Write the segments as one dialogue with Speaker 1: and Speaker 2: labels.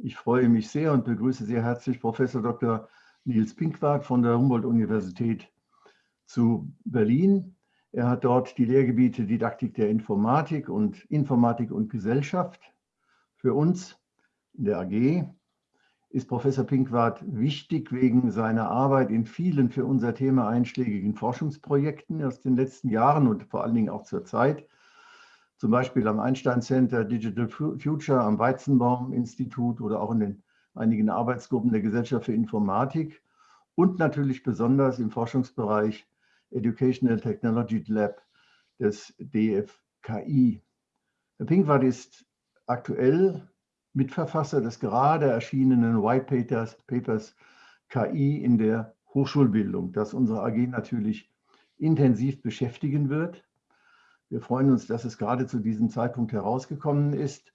Speaker 1: Ich freue mich sehr und begrüße sehr herzlich Professor Dr. Nils Pinkwart von der Humboldt-Universität zu Berlin. Er hat dort die Lehrgebiete Didaktik der Informatik und Informatik und Gesellschaft. Für uns in der AG ist Professor Pinkwart wichtig wegen seiner Arbeit in vielen für unser Thema einschlägigen Forschungsprojekten aus den letzten Jahren und vor allen Dingen auch zur Zeit zum Beispiel am Einstein Center Digital Future, am Weizenbaum Institut oder auch in den einigen Arbeitsgruppen der Gesellschaft für Informatik und natürlich besonders im Forschungsbereich Educational Technology Lab des DFKI. Herr Pinkwart ist aktuell Mitverfasser des gerade erschienenen White Papers, Papers KI in der Hochschulbildung, das unsere AG natürlich intensiv beschäftigen wird. Wir freuen uns, dass es gerade zu diesem Zeitpunkt herausgekommen ist.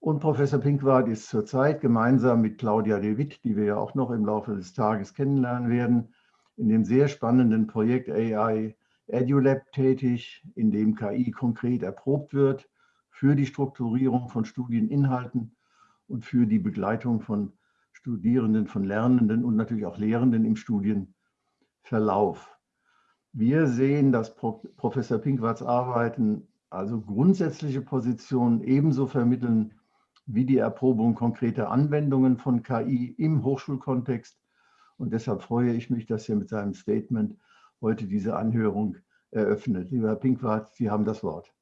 Speaker 1: Und Professor Pinkwart ist zurzeit gemeinsam mit Claudia De Witt, die wir ja auch noch im Laufe des Tages kennenlernen werden, in dem sehr spannenden Projekt AI EduLab tätig, in dem KI konkret erprobt wird für die Strukturierung von Studieninhalten und für die Begleitung von Studierenden, von Lernenden und natürlich auch Lehrenden im Studienverlauf. Wir sehen, dass Professor Pinkwarts Arbeiten also grundsätzliche Positionen ebenso vermitteln wie die Erprobung konkreter Anwendungen von KI im Hochschulkontext. Und deshalb freue ich mich, dass er mit seinem Statement heute diese Anhörung eröffnet. Lieber Herr Pinkwart, Sie haben das Wort.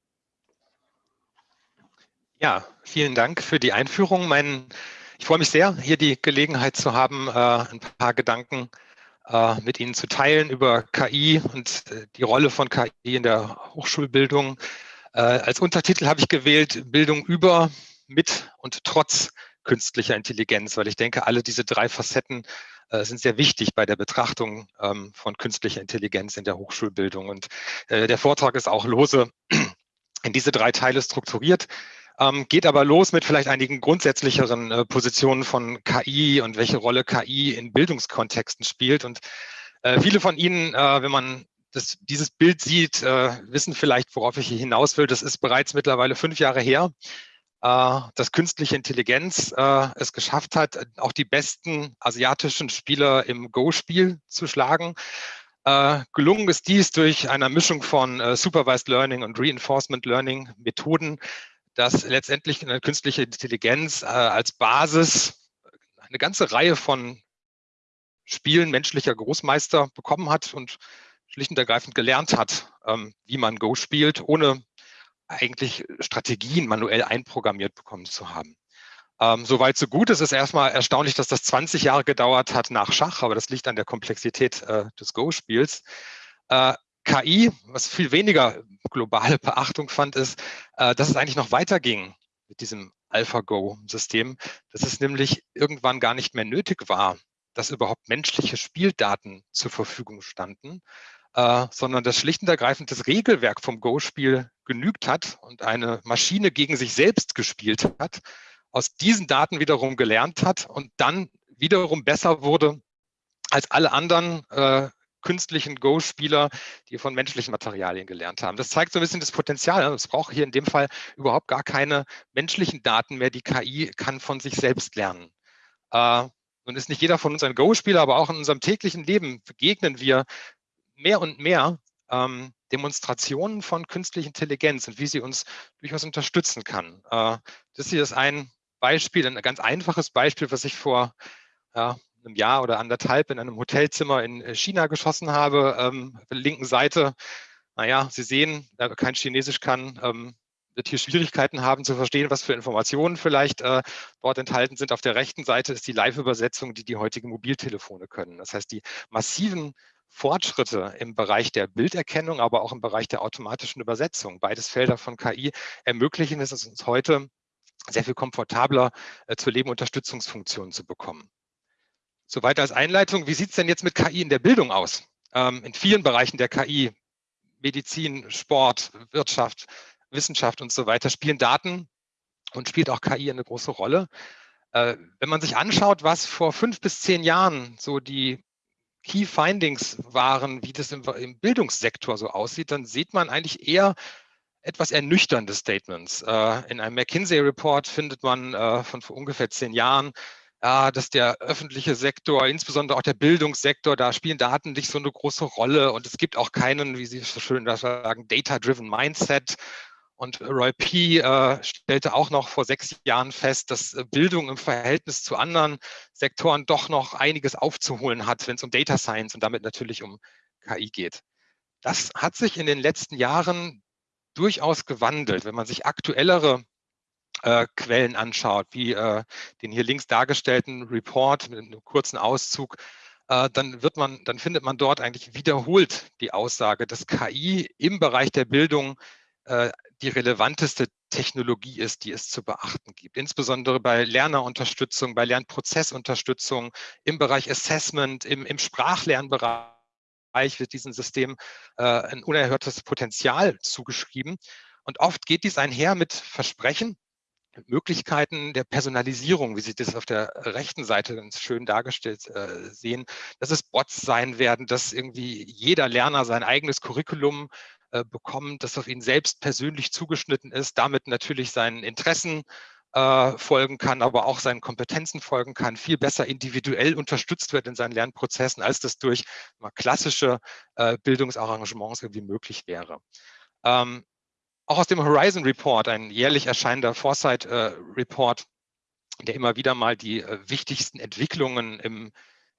Speaker 2: Ja, vielen Dank für die Einführung. Mein, ich freue mich sehr, hier die Gelegenheit zu haben, äh, ein paar Gedanken äh, mit Ihnen zu teilen über KI und äh, die Rolle von KI in der Hochschulbildung. Äh, als Untertitel habe ich gewählt Bildung über, mit und trotz künstlicher Intelligenz, weil ich denke, alle diese drei Facetten sind sehr wichtig bei der Betrachtung ähm, von künstlicher Intelligenz in der Hochschulbildung. Und der Vortrag ist auch lose in diese drei Teile strukturiert. Ähm, geht aber los mit vielleicht einigen grundsätzlicheren äh, Positionen von KI und welche Rolle KI in Bildungskontexten spielt. Und äh, viele von Ihnen, äh, wenn man das, dieses Bild sieht, äh, wissen vielleicht, worauf ich hier hinaus will. Das ist bereits mittlerweile fünf Jahre her, äh, dass künstliche Intelligenz äh, es geschafft hat, auch die besten asiatischen Spieler im Go-Spiel zu schlagen. Uh, gelungen ist dies durch eine Mischung von uh, Supervised Learning und Reinforcement Learning Methoden, dass letztendlich eine künstliche Intelligenz äh, als Basis eine ganze Reihe von Spielen menschlicher Großmeister bekommen hat und schlicht und ergreifend gelernt hat, ähm, wie man Go spielt, ohne eigentlich Strategien manuell einprogrammiert bekommen zu haben. Ähm, Soweit so gut. Es ist erstmal erstaunlich, dass das 20 Jahre gedauert hat nach Schach, aber das liegt an der Komplexität äh, des Go-Spiels. Äh, KI, was viel weniger globale Beachtung fand, ist, äh, dass es eigentlich noch weiterging mit diesem AlphaGo-System, dass es nämlich irgendwann gar nicht mehr nötig war, dass überhaupt menschliche Spieldaten zur Verfügung standen, äh, sondern dass schlicht und ergreifend das Regelwerk vom Go-Spiel genügt hat und eine Maschine gegen sich selbst gespielt hat, aus diesen Daten wiederum gelernt hat und dann wiederum besser wurde als alle anderen äh, künstlichen Go-Spieler, die von menschlichen Materialien gelernt haben. Das zeigt so ein bisschen das Potenzial. Es braucht hier in dem Fall überhaupt gar keine menschlichen Daten mehr. Die KI kann von sich selbst lernen. Äh, nun ist nicht jeder von uns ein Go-Spieler, aber auch in unserem täglichen Leben begegnen wir mehr und mehr ähm, Demonstrationen von künstlicher Intelligenz und wie sie uns durchaus unterstützen kann. Äh, das hier ist ein Beispiel, ein ganz einfaches Beispiel, was ich vor ja, einem Jahr oder anderthalb in einem Hotelzimmer in äh, China geschossen habe. Ähm, auf der linken Seite, naja, Sie sehen, wer kein Chinesisch kann, ähm, wird hier Schwierigkeiten haben zu verstehen, was für Informationen vielleicht äh, dort enthalten sind. Auf der rechten Seite ist die Live-Übersetzung, die die heutigen Mobiltelefone können. Das heißt, die massiven Fortschritte im Bereich der Bilderkennung, aber auch im Bereich der automatischen Übersetzung, beides Felder von KI, ermöglichen es uns heute, sehr viel komfortabler äh, zur Lebenunterstützungsfunktion zu bekommen. Soweit als Einleitung. Wie sieht es denn jetzt mit KI in der Bildung aus? Ähm, in vielen Bereichen der KI, Medizin, Sport, Wirtschaft, Wissenschaft und so weiter, spielen Daten und spielt auch KI eine große Rolle. Äh, wenn man sich anschaut, was vor fünf bis zehn Jahren so die Key Findings waren, wie das im, im Bildungssektor so aussieht, dann sieht man eigentlich eher etwas ernüchternde Statements. Äh, in einem McKinsey-Report findet man äh, von vor ungefähr zehn Jahren, ja, dass der öffentliche Sektor, insbesondere auch der Bildungssektor, da spielen Daten nicht so eine große Rolle und es gibt auch keinen, wie Sie so schön sagen, Data-Driven Mindset. Und Roy P. Äh, stellte auch noch vor sechs Jahren fest, dass äh, Bildung im Verhältnis zu anderen Sektoren doch noch einiges aufzuholen hat, wenn es um Data Science und damit natürlich um KI geht. Das hat sich in den letzten Jahren durchaus gewandelt. Wenn man sich aktuellere äh, Quellen anschaut, wie äh, den hier links dargestellten Report mit einem kurzen Auszug, äh, dann wird man, dann findet man dort eigentlich wiederholt die Aussage, dass KI im Bereich der Bildung äh, die relevanteste Technologie ist, die es zu beachten gibt. Insbesondere bei Lernerunterstützung, bei Lernprozessunterstützung, im Bereich Assessment, im, im Sprachlernbereich wird diesem System äh, ein unerhörtes Potenzial zugeschrieben. Und oft geht dies einher mit Versprechen, Möglichkeiten der Personalisierung, wie Sie das auf der rechten Seite ganz schön dargestellt äh, sehen, dass es Bots sein werden, dass irgendwie jeder Lerner sein eigenes Curriculum äh, bekommen, das auf ihn selbst persönlich zugeschnitten ist, damit natürlich seinen Interessen äh, folgen kann, aber auch seinen Kompetenzen folgen kann, viel besser individuell unterstützt wird in seinen Lernprozessen, als das durch mal, klassische äh, Bildungsarrangements irgendwie möglich wäre. Ähm, auch aus dem Horizon Report, ein jährlich erscheinender Foresight äh, Report, der immer wieder mal die äh, wichtigsten Entwicklungen im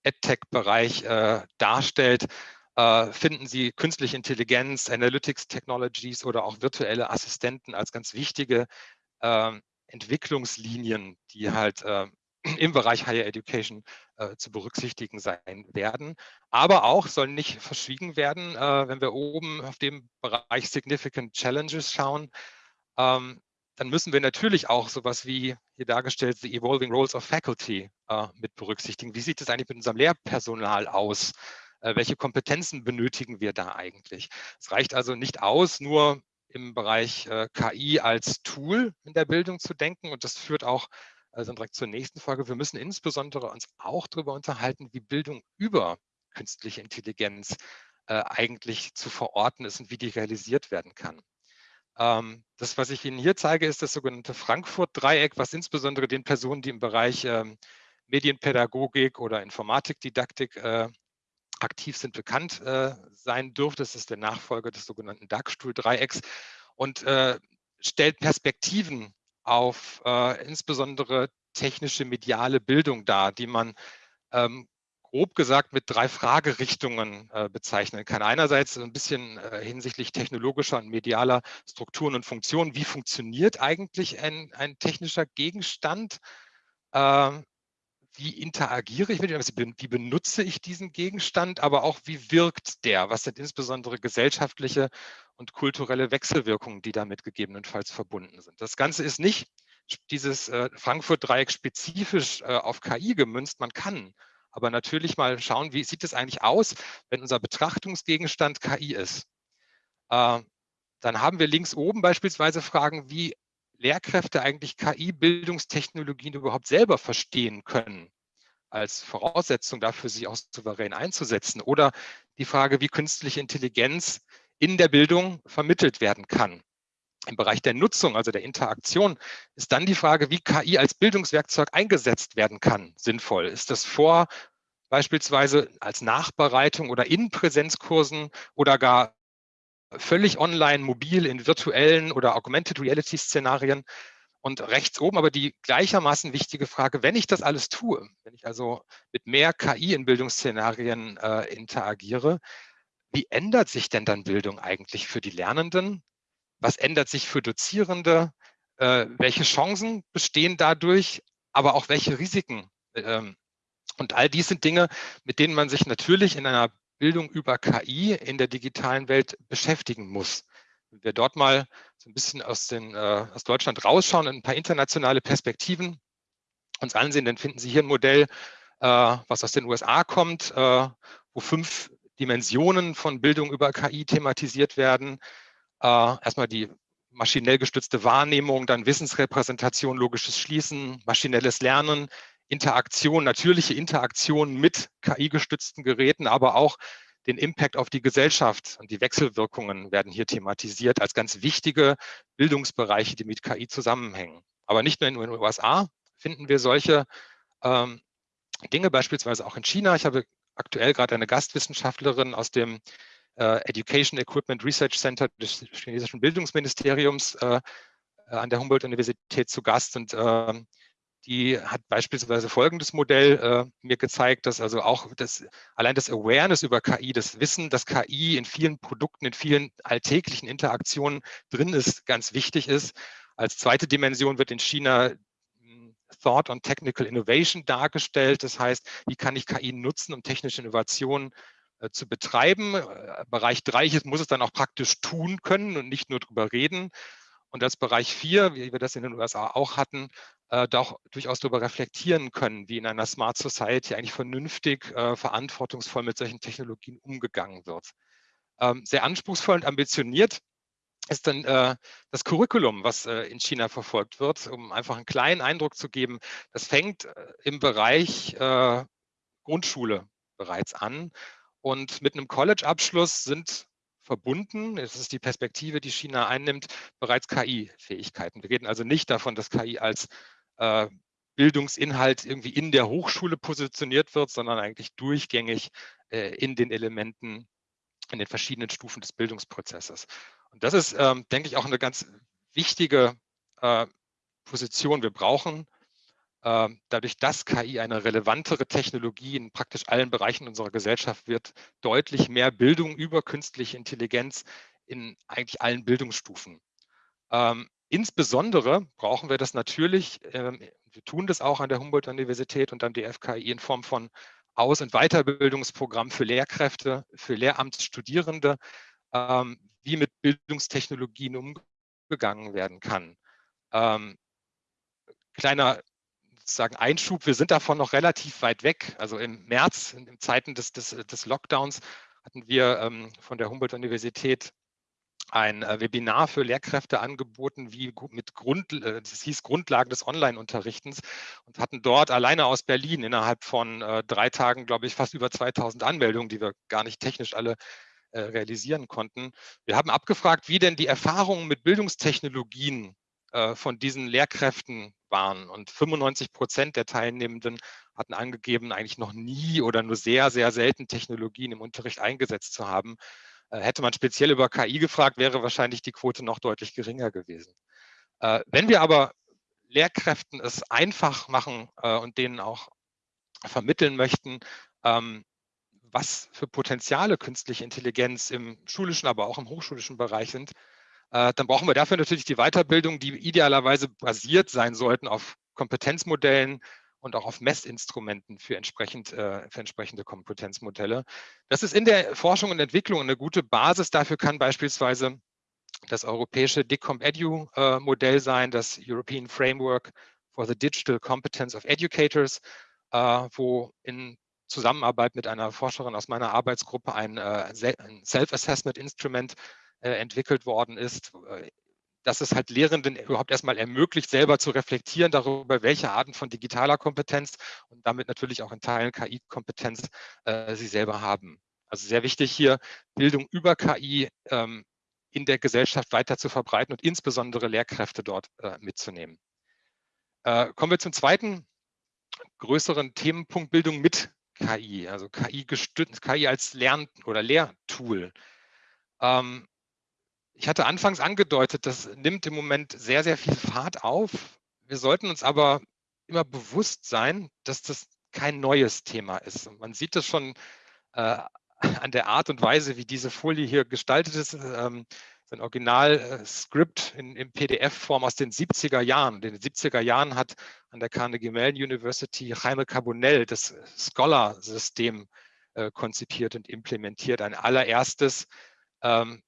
Speaker 2: EdTech-Bereich äh, darstellt, äh, finden Sie künstliche Intelligenz, Analytics Technologies oder auch virtuelle Assistenten als ganz wichtige ähm, Entwicklungslinien, die halt äh, im Bereich Higher Education äh, zu berücksichtigen sein werden. Aber auch soll nicht verschwiegen werden, äh, wenn wir oben auf dem Bereich Significant Challenges schauen, ähm, dann müssen wir natürlich auch sowas wie hier dargestellt, the Evolving Roles of Faculty äh, mit berücksichtigen. Wie sieht es eigentlich mit unserem Lehrpersonal aus? Äh, welche Kompetenzen benötigen wir da eigentlich? Es reicht also nicht aus, nur im Bereich äh, KI als Tool in der Bildung zu denken. Und das führt auch also direkt zur nächsten Frage. Wir müssen insbesondere uns auch darüber unterhalten, wie Bildung über künstliche Intelligenz äh, eigentlich zu verorten ist und wie die realisiert werden kann. Ähm, das, was ich Ihnen hier zeige, ist das sogenannte Frankfurt-Dreieck, was insbesondere den Personen, die im Bereich ähm, Medienpädagogik oder Informatikdidaktik äh, aktiv sind, bekannt äh, sein dürfte. Das ist der Nachfolger des sogenannten Dagstuhl-Dreiecks und äh, stellt Perspektiven auf äh, insbesondere technische mediale Bildung dar, die man ähm, grob gesagt mit drei Fragerichtungen äh, bezeichnen kann. Einerseits ein bisschen äh, hinsichtlich technologischer und medialer Strukturen und Funktionen. Wie funktioniert eigentlich ein, ein technischer Gegenstand? Ähm, wie interagiere ich mit ihm, also wie benutze ich diesen Gegenstand, aber auch wie wirkt der? Was sind insbesondere gesellschaftliche und kulturelle Wechselwirkungen, die damit gegebenenfalls verbunden sind? Das Ganze ist nicht dieses äh, Frankfurt-Dreieck spezifisch äh, auf KI gemünzt. Man kann aber natürlich mal schauen, wie sieht es eigentlich aus, wenn unser Betrachtungsgegenstand KI ist. Äh, dann haben wir links oben beispielsweise Fragen, wie Lehrkräfte eigentlich KI-Bildungstechnologien überhaupt selber verstehen können, als Voraussetzung dafür, sie auch souverän einzusetzen. Oder die Frage, wie künstliche Intelligenz in der Bildung vermittelt werden kann. Im Bereich der Nutzung, also der Interaktion, ist dann die Frage, wie KI als Bildungswerkzeug eingesetzt werden kann, sinnvoll. Ist das vor beispielsweise als Nachbereitung oder in Präsenzkursen oder gar völlig online, mobil, in virtuellen oder Augmented Reality Szenarien. Und rechts oben aber die gleichermaßen wichtige Frage, wenn ich das alles tue, wenn ich also mit mehr KI in Bildungsszenarien äh, interagiere, wie ändert sich denn dann Bildung eigentlich für die Lernenden? Was ändert sich für Dozierende? Äh, welche Chancen bestehen dadurch, aber auch welche Risiken? Ähm, und all dies sind Dinge, mit denen man sich natürlich in einer Bildung über KI in der digitalen Welt beschäftigen muss. Wenn wir dort mal so ein bisschen aus, den, äh, aus Deutschland rausschauen und ein paar internationale Perspektiven uns ansehen, dann finden Sie hier ein Modell, äh, was aus den USA kommt, äh, wo fünf Dimensionen von Bildung über KI thematisiert werden. Äh, erstmal die maschinell gestützte Wahrnehmung, dann Wissensrepräsentation, logisches Schließen, maschinelles Lernen, Interaktion, natürliche Interaktion mit KI-gestützten Geräten, aber auch den Impact auf die Gesellschaft und die Wechselwirkungen werden hier thematisiert als ganz wichtige Bildungsbereiche, die mit KI zusammenhängen. Aber nicht nur in den USA finden wir solche ähm, Dinge, beispielsweise auch in China. Ich habe aktuell gerade eine Gastwissenschaftlerin aus dem äh, Education Equipment Research Center des chinesischen Bildungsministeriums äh, an der Humboldt-Universität zu Gast und äh, die hat beispielsweise folgendes Modell äh, mir gezeigt, dass also auch das, allein das Awareness über KI, das Wissen, dass KI in vielen Produkten, in vielen alltäglichen Interaktionen drin ist, ganz wichtig ist. Als zweite Dimension wird in China hm, Thought on Technical Innovation dargestellt. Das heißt, wie kann ich KI nutzen, um technische Innovationen äh, zu betreiben. Äh, Bereich 3 muss es dann auch praktisch tun können und nicht nur drüber reden. Und als Bereich 4, wie wir das in den USA auch hatten, äh, doch durchaus darüber reflektieren können, wie in einer Smart Society eigentlich vernünftig, äh, verantwortungsvoll mit solchen Technologien umgegangen wird. Ähm, sehr anspruchsvoll und ambitioniert ist dann äh, das Curriculum, was äh, in China verfolgt wird, um einfach einen kleinen Eindruck zu geben. Das fängt äh, im Bereich äh, Grundschule bereits an und mit einem College-Abschluss sind verbunden, das ist die Perspektive, die China einnimmt, bereits KI-Fähigkeiten. Wir reden also nicht davon, dass KI als äh, Bildungsinhalt irgendwie in der Hochschule positioniert wird, sondern eigentlich durchgängig äh, in den Elementen, in den verschiedenen Stufen des Bildungsprozesses. Und das ist, ähm, denke ich, auch eine ganz wichtige äh, Position. Wir brauchen äh, dadurch, dass KI eine relevantere Technologie in praktisch allen Bereichen unserer Gesellschaft wird, deutlich mehr Bildung über künstliche Intelligenz in eigentlich allen Bildungsstufen. Ähm, Insbesondere brauchen wir das natürlich, ähm, wir tun das auch an der Humboldt-Universität und am DFKI in Form von Aus- und Weiterbildungsprogrammen für Lehrkräfte, für Lehramtsstudierende, ähm, wie mit Bildungstechnologien umgegangen werden kann. Ähm, kleiner sozusagen Einschub, wir sind davon noch relativ weit weg. Also im März, in Zeiten des, des, des Lockdowns, hatten wir von der Humboldt-Universität ein äh, Webinar für Lehrkräfte angeboten, wie mit Grund, äh, das hieß Grundlagen des Online-Unterrichtens und hatten dort alleine aus Berlin innerhalb von äh, drei Tagen, glaube ich, fast über 2000 Anmeldungen, die wir gar nicht technisch alle realisieren konnten. Wir haben abgefragt, wie denn die Erfahrungen mit Bildungstechnologien von diesen Lehrkräften waren und 95 Prozent der Teilnehmenden hatten angegeben, eigentlich noch nie oder nur sehr, sehr selten Technologien im Unterricht eingesetzt zu haben. Äh, hätte man speziell über KI gefragt, wäre wahrscheinlich die Quote noch deutlich geringer gewesen. Äh, wenn wir aber Lehrkräften es einfach machen äh, und denen auch vermitteln möchten, ähm, was für Potenziale künstliche Intelligenz im schulischen, aber auch im hochschulischen Bereich sind, dann brauchen wir dafür natürlich die Weiterbildung, die idealerweise basiert sein sollten auf Kompetenzmodellen, und auch auf Messinstrumenten für, entsprechend, äh, für entsprechende Kompetenzmodelle. Das ist in der Forschung und Entwicklung eine gute Basis. Dafür kann beispielsweise das europäische DICOM-EDU-Modell äh, sein, das European Framework for the Digital Competence of Educators, äh, wo in Zusammenarbeit mit einer Forscherin aus meiner Arbeitsgruppe ein, ein Self-Assessment-Instrument entwickelt worden ist, dass es halt Lehrenden überhaupt erstmal ermöglicht, selber zu reflektieren darüber, welche Arten von digitaler Kompetenz und damit natürlich auch in Teilen KI-Kompetenz äh, sie selber haben. Also sehr wichtig hier, Bildung über KI ähm, in der Gesellschaft weiter zu verbreiten und insbesondere Lehrkräfte dort äh, mitzunehmen. Äh, kommen wir zum zweiten größeren Themenpunkt Bildung mit KI, also KI gestützt, KI als Lern- oder Lehrtool. Ähm, ich hatte anfangs angedeutet, das nimmt im Moment sehr, sehr viel Fahrt auf. Wir sollten uns aber immer bewusst sein, dass das kein neues Thema ist. Und man sieht das schon äh, an der Art und Weise, wie diese Folie hier gestaltet ist. Ähm, ein Original-Skript in, in PDF-Form aus den 70er Jahren. In den 70er Jahren hat an der Carnegie Mellon University Jaime Carbonell das Scholar-System äh, konzipiert und implementiert. Ein allererstes ähm,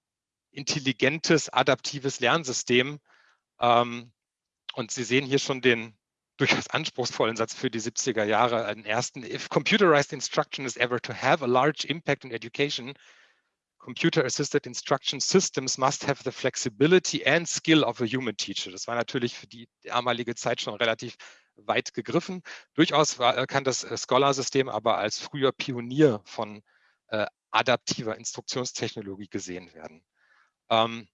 Speaker 2: intelligentes, adaptives Lernsystem. Ähm, und Sie sehen hier schon den durchaus anspruchsvollen Satz für die 70er Jahre, einen ersten. If computerized instruction is ever to have a large impact on education, computer-assisted instruction systems must have the flexibility and skill of a human teacher. Das war natürlich für die damalige Zeit schon relativ weit gegriffen. Durchaus war, kann das Scholar-System aber als früher Pionier von äh, adaptiver Instruktionstechnologie gesehen werden. Ähm,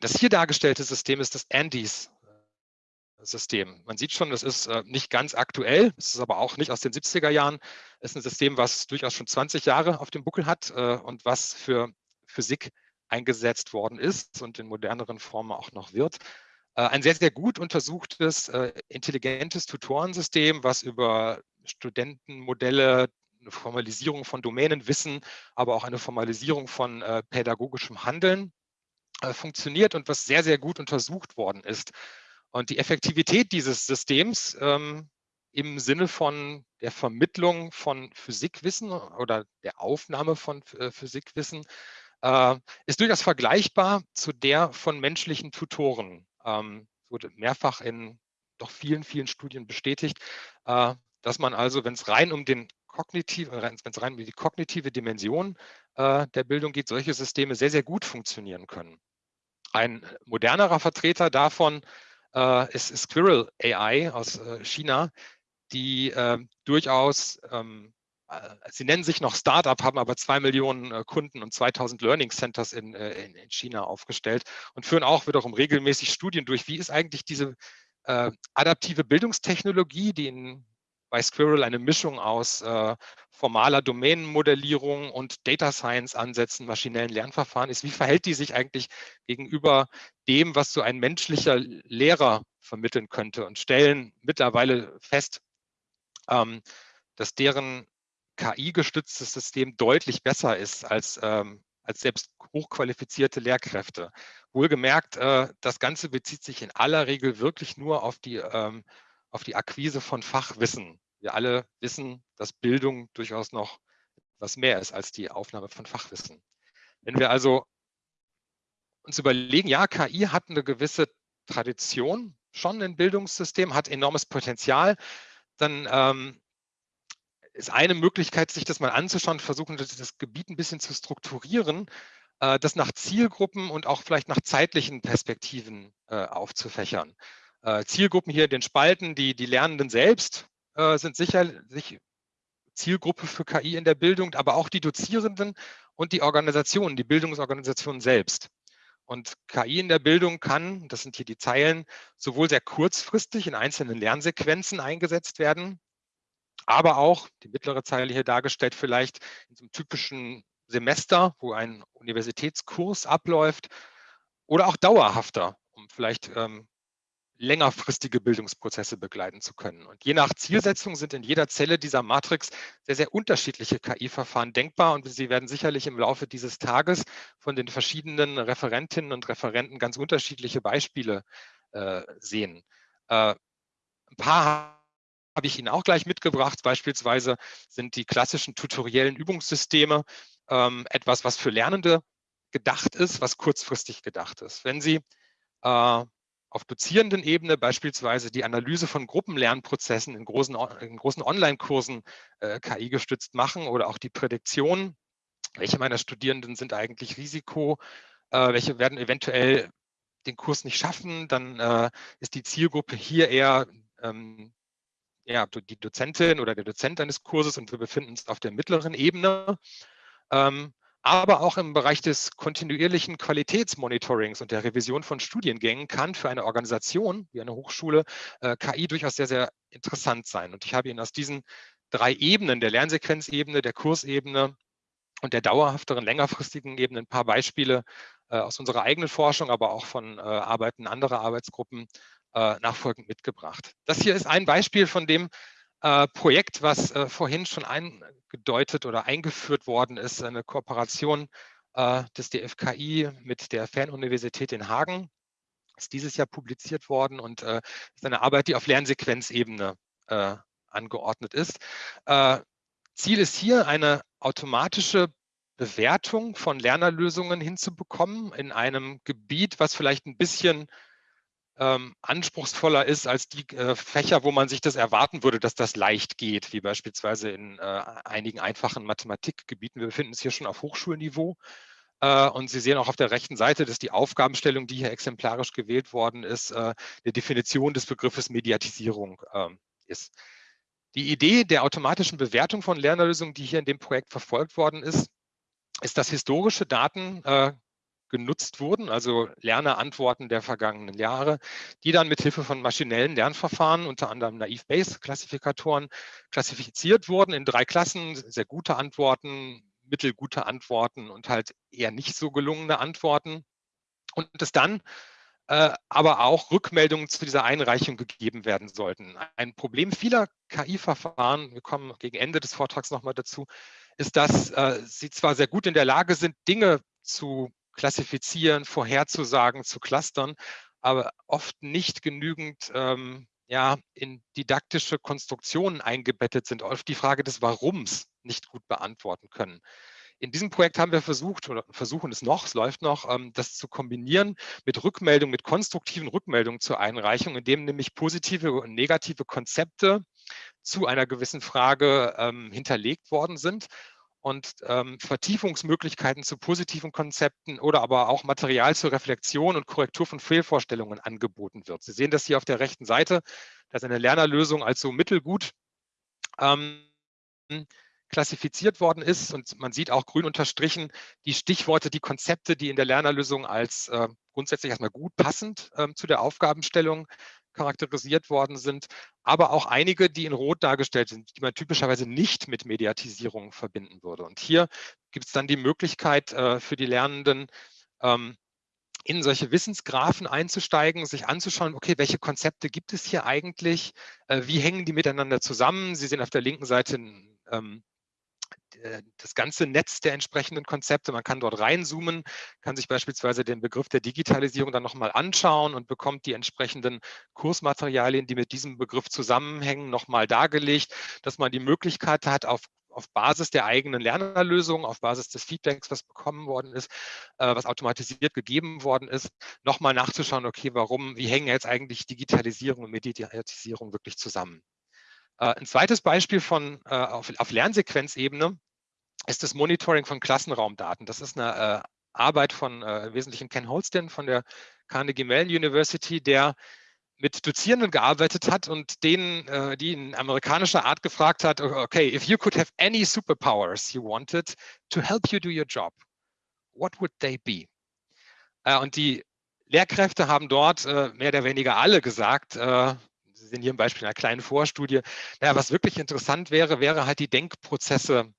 Speaker 2: das hier dargestellte System ist das Andes System. Man sieht schon, das ist äh, nicht ganz aktuell, es ist aber auch nicht aus den 70er Jahren. Es ist ein System, was durchaus schon 20 Jahre auf dem Buckel hat äh, und was für Physik eingesetzt worden ist und in moderneren Formen auch noch wird. Äh, ein sehr, sehr gut untersuchtes, äh, intelligentes Tutorensystem, was über Studentenmodelle, eine Formalisierung von Domänenwissen, aber auch eine Formalisierung von äh, pädagogischem Handeln äh, funktioniert und was sehr, sehr gut untersucht worden ist. Und die Effektivität dieses Systems ähm, im Sinne von der Vermittlung von Physikwissen oder der Aufnahme von äh, Physikwissen äh, ist durchaus vergleichbar zu der von menschlichen Tutoren. Ähm, wurde mehrfach in doch vielen, vielen Studien bestätigt, äh, dass man also, wenn es rein um den kognitiv, wenn es rein um die kognitive Dimension äh, der Bildung geht, solche Systeme sehr, sehr gut funktionieren können. Ein modernerer Vertreter davon äh, ist Squirrel AI aus äh, China, die äh, durchaus, ähm, äh, sie nennen sich noch Startup, haben aber zwei Millionen äh, Kunden und 2000 Learning Centers in, äh, in, in, China aufgestellt und führen auch wiederum regelmäßig Studien durch. Wie ist eigentlich diese adaptive Bildungstechnologie, die in bei Squirrel eine Mischung aus äh, formaler Domänenmodellierung und Data Science Ansätzen, maschinellen Lernverfahren ist. Wie verhält die sich eigentlich gegenüber dem, was so ein menschlicher Lehrer vermitteln könnte und stellen mittlerweile fest, ähm, dass deren KI-gestütztes System deutlich besser ist als, ähm, als selbst hochqualifizierte Lehrkräfte. Wohlgemerkt, äh, das Ganze bezieht sich in aller Regel wirklich nur auf die ähm, auf die Akquise von Fachwissen. Wir alle wissen, dass Bildung durchaus noch was mehr ist als die Aufnahme von Fachwissen. Wenn wir also uns überlegen, ja, KI hat eine gewisse Tradition schon im Bildungssystem, hat enormes Potenzial, dann ähm, ist eine Möglichkeit, sich das mal anzuschauen, versuchen, das Gebiet ein bisschen zu strukturieren, äh, das nach Zielgruppen und auch vielleicht nach zeitlichen Perspektiven äh, aufzufächern. Äh, Zielgruppen hier in den Spalten, die, die Lernenden selbst äh, sind sicherlich Zielgruppe für KI in der Bildung, aber auch die Dozierenden und die Organisationen, die Bildungsorganisationen selbst. Und KI in der Bildung kann, das sind hier die Zeilen, sowohl sehr kurzfristig in einzelnen Lernsequenzen eingesetzt werden, aber auch, die mittlere Zeile hier dargestellt, vielleicht in so einem typischen Semester, wo ein Universitätskurs abläuft, oder auch dauerhafter, um vielleicht ähm, längerfristige Bildungsprozesse begleiten zu können. Und je nach Zielsetzung sind in jeder Zelle dieser Matrix sehr, sehr unterschiedliche KI-Verfahren denkbar und Sie werden sicherlich im Laufe dieses Tages von den verschiedenen Referentinnen und Referenten ganz unterschiedliche Beispiele äh, sehen. Äh, ein paar habe ich Ihnen auch gleich mitgebracht. Beispielsweise sind die klassischen tutoriellen Übungssysteme ähm, etwas, was für Lernende gedacht ist, was kurzfristig gedacht ist. Wenn Sie äh, auf dozierenden Ebene beispielsweise die Analyse von Gruppenlernprozessen in großen, in großen Online-Kursen äh, KI gestützt machen oder auch die Prädiktion, welche meiner Studierenden sind eigentlich Risiko, äh, welche werden eventuell den Kurs nicht schaffen, dann äh, ist die Zielgruppe hier eher ähm, ja, die Dozentin oder der Dozent eines Kurses und wir befinden uns auf der mittleren Ebene. Ähm, aber auch im Bereich des kontinuierlichen Qualitätsmonitorings und der Revision von Studiengängen kann für eine Organisation wie eine Hochschule äh, KI durchaus sehr, sehr interessant sein. Und ich habe Ihnen aus diesen drei Ebenen, der Lernsequenzebene, der Kursebene und der dauerhafteren, längerfristigen Ebene ein paar Beispiele äh, aus unserer eigenen Forschung, aber auch von äh, Arbeiten anderer Arbeitsgruppen äh, nachfolgend mitgebracht. Das hier ist ein Beispiel von dem, Projekt, was äh, vorhin schon eingedeutet oder eingeführt worden ist, eine Kooperation äh, des DFKI mit der Fernuniversität in Hagen. Ist dieses Jahr publiziert worden und äh, ist eine Arbeit, die auf Lernsequenzebene äh, angeordnet ist. Äh, Ziel ist hier, eine automatische Bewertung von Lernerlösungen hinzubekommen in einem Gebiet, was vielleicht ein bisschen ähm, anspruchsvoller ist als die äh, Fächer, wo man sich das erwarten würde, dass das leicht geht, wie beispielsweise in äh, einigen einfachen Mathematikgebieten. Wir befinden uns hier schon auf Hochschulniveau. Äh, und Sie sehen auch auf der rechten Seite, dass die Aufgabenstellung, die hier exemplarisch gewählt worden ist, äh, der Definition des Begriffes Mediatisierung ähm, ist. Die Idee der automatischen Bewertung von Lernerlösungen, die hier in dem Projekt verfolgt worden ist, ist, dass historische Daten äh, genutzt wurden, also Lernerantworten der vergangenen Jahre, die dann mit Hilfe von maschinellen Lernverfahren, unter anderem Naive-Bayes-Klassifikatoren, klassifiziert wurden in drei Klassen, sehr gute Antworten, mittelgute Antworten und halt eher nicht so gelungene Antworten. Und es dann äh, aber auch Rückmeldungen zu dieser Einreichung gegeben werden sollten. Ein Problem vieler KI-Verfahren, wir kommen gegen Ende des Vortrags nochmal dazu, ist, dass äh, sie zwar sehr gut in der Lage sind, Dinge zu klassifizieren, vorherzusagen, zu clustern, aber oft nicht genügend ähm, ja, in didaktische Konstruktionen eingebettet sind, oft die Frage des Warums nicht gut beantworten können. In diesem Projekt haben wir versucht, oder versuchen es noch, es läuft noch, ähm, das zu kombinieren mit Rückmeldungen, mit konstruktiven Rückmeldungen zur Einreichung, indem nämlich positive und negative Konzepte zu einer gewissen Frage ähm, hinterlegt worden sind und ähm, Vertiefungsmöglichkeiten zu positiven Konzepten oder aber auch Material zur Reflexion und Korrektur von Fehlvorstellungen angeboten wird. Sie sehen das hier auf der rechten Seite, dass eine Lernerlösung als so mittelgut ähm, klassifiziert worden ist und man sieht auch grün unterstrichen die Stichworte, die Konzepte, die in der Lernerlösung als äh, grundsätzlich erstmal gut passend äh, zu der Aufgabenstellung charakterisiert worden sind, aber auch einige, die in Rot dargestellt sind, die man typischerweise nicht mit Mediatisierung verbinden würde. Und hier gibt es dann die Möglichkeit äh, für die Lernenden, ähm, in solche Wissensgraphen einzusteigen, sich anzuschauen, okay, welche Konzepte gibt es hier eigentlich, äh, wie hängen die miteinander zusammen. Sie sehen auf der linken Seite ähm, äh, das ganze Netz der entsprechenden Konzepte. Man kann dort reinzoomen, kann sich beispielsweise den Begriff der Digitalisierung dann nochmal anschauen und bekommt die entsprechenden Kursmaterialien, die mit diesem Begriff zusammenhängen, nochmal dargelegt, dass man die Möglichkeit hat, auf auf Basis der eigenen Lernerlösung, auf Basis des Feedbacks, was bekommen worden ist, äh, was automatisiert gegeben worden ist, nochmal nachzuschauen, okay, warum, wie hängen jetzt eigentlich Digitalisierung und Mediatisierung wirklich zusammen. Äh, ein zweites Beispiel von, äh, auf, auf Lernsequenzebene ist das Monitoring von Klassenraumdaten. Das ist eine äh, Arbeit von äh, wesentlichen Ken Holston von der Carnegie Mellon University, der mit Dozierenden gearbeitet hat und denen, äh, die in amerikanischer Art gefragt hat, okay, if you could have any superpowers you wanted to help you do your job, what would they be? Äh, und die Lehrkräfte haben dort äh, mehr oder weniger alle gesagt, äh, Sie sehen hier ein Beispiel einer kleinen Vorstudie, naja, was wirklich interessant wäre, wäre halt die Denkprozesse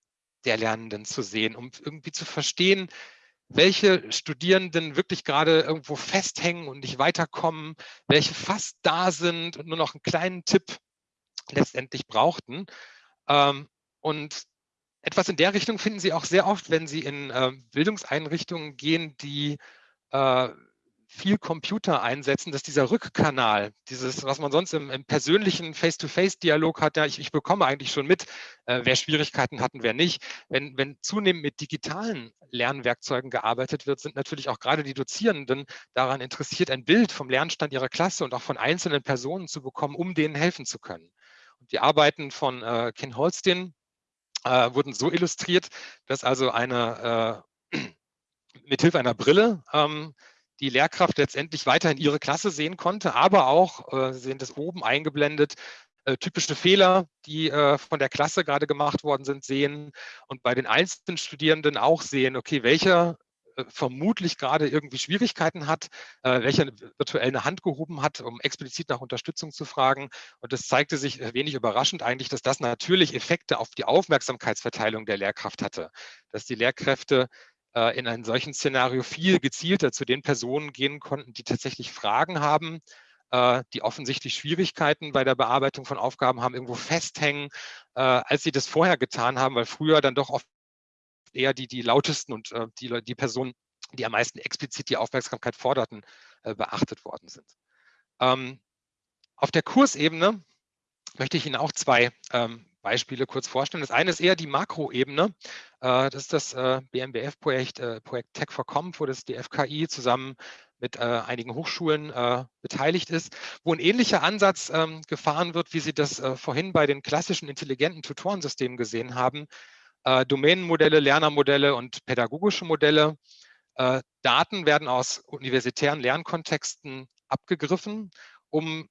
Speaker 2: der Lernenden zu sehen, um irgendwie zu verstehen, welche Studierenden wirklich gerade irgendwo festhängen und nicht weiterkommen, welche fast da sind und nur noch einen kleinen Tipp letztendlich brauchten. Ähm, und etwas in der Richtung finden Sie auch sehr oft, wenn Sie in ähm, Bildungseinrichtungen gehen, die äh, viel Computer einsetzen, dass dieser Rückkanal, dieses, was man sonst im, im persönlichen Face-to-Face-Dialog hat, ja, ich, ich, bekomme eigentlich schon mit, äh, wer Schwierigkeiten hat und wer nicht. Wenn, wenn zunehmend mit digitalen Lernwerkzeugen gearbeitet wird, sind natürlich auch gerade die Dozierenden daran interessiert, ein Bild vom Lernstand ihrer Klasse und auch von einzelnen Personen zu bekommen, um denen helfen zu können. Und die Arbeiten von äh, Ken Holstein äh, wurden so illustriert, dass also eine äh, mithilfe einer Brille ähm, die Lehrkraft letztendlich weiterhin ihre Klasse sehen konnte, aber auch, äh, Sie sehen das oben eingeblendet, äh, typische Fehler, die äh, von der Klasse gerade gemacht worden sind, sehen und bei den einzelnen Studierenden auch sehen, okay, welcher vermutlich gerade irgendwie Schwierigkeiten hat, welcher virtuell eine Hand gehoben hat, um explizit nach Unterstützung zu fragen. Und es zeigte sich wenig überraschend eigentlich, dass das natürlich Effekte auf die Aufmerksamkeitsverteilung der Lehrkraft hatte, dass die Lehrkräfte in einem solchen Szenario viel gezielter zu den Personen gehen konnten, die tatsächlich Fragen haben, äh, die offensichtlich Schwierigkeiten bei der Bearbeitung von Aufgaben haben, irgendwo festhängen, äh, als sie das vorher getan haben, weil früher dann doch oft eher die, die lautesten und die, die Personen, die am meisten explizit die Aufmerksamkeit forderten, beachtet worden sind. Ähm, auf der Kursebene möchte ich Ihnen auch zwei ähm, Beispiele kurz vorstellen. Das eine ist eher die Makroebene. Äh, das ist das äh, BMBF-Projekt äh, Projekt Tech for Com, wo das DFKI zusammen mit einigen Hochschulen beteiligt ist, wo ein ähnlicher Ansatz ähm, gefahren wird, wie Sie das vorhin bei den klassischen intelligenten Tutorensystemen gesehen haben. Domänenmodelle, Lernermodelle und pädagogische Modelle. Daten werden aus universitären Lernkontexten abgegriffen, um